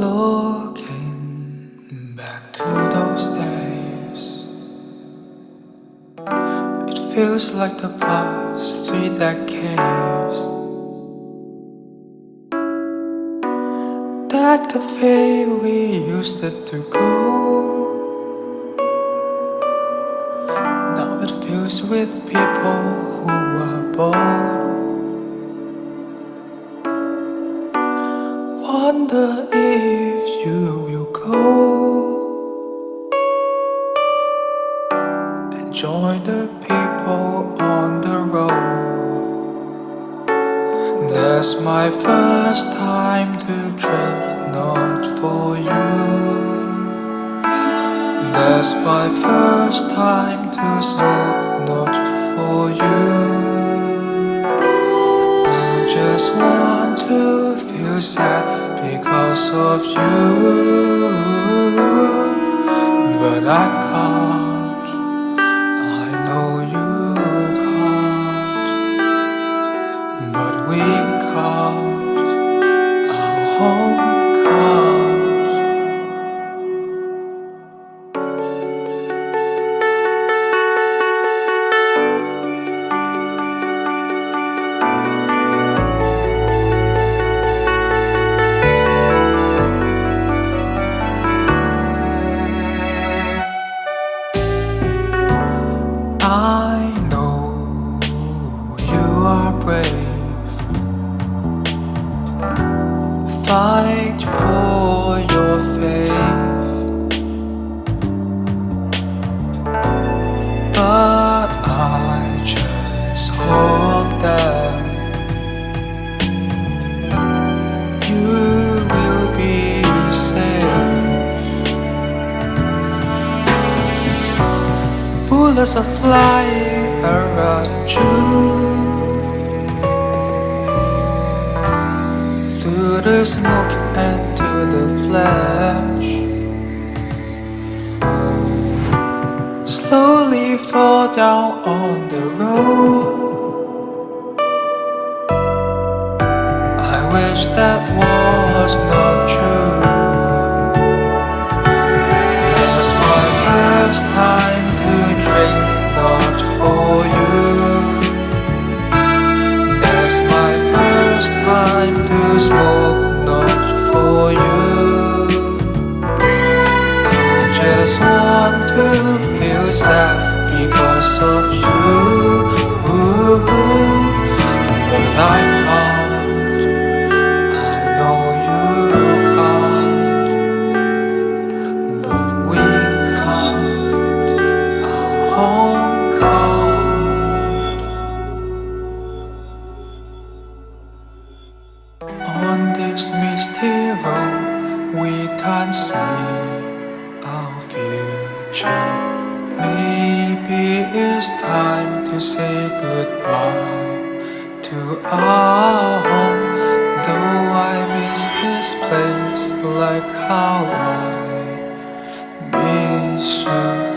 Looking back to those days, it feels like the past three decades. That cafe we used to go. Now it fills with people who are bored. Wonder if you will go and join the people on the road. That's my first time to drink, not for you. That's my first time to smoke, not for you. I just want to feel sad because of you, but I Fight for your faith. But I just hope that you will be safe. Bullets are flying around you Through the smoke and to the flash Slowly fall down on the road. I wish that was not true smoke, not for you. I just want to feel sad because of you. Misty road, we can't see our future. Maybe it's time to say goodbye to our home. Though I miss this place like how I miss you.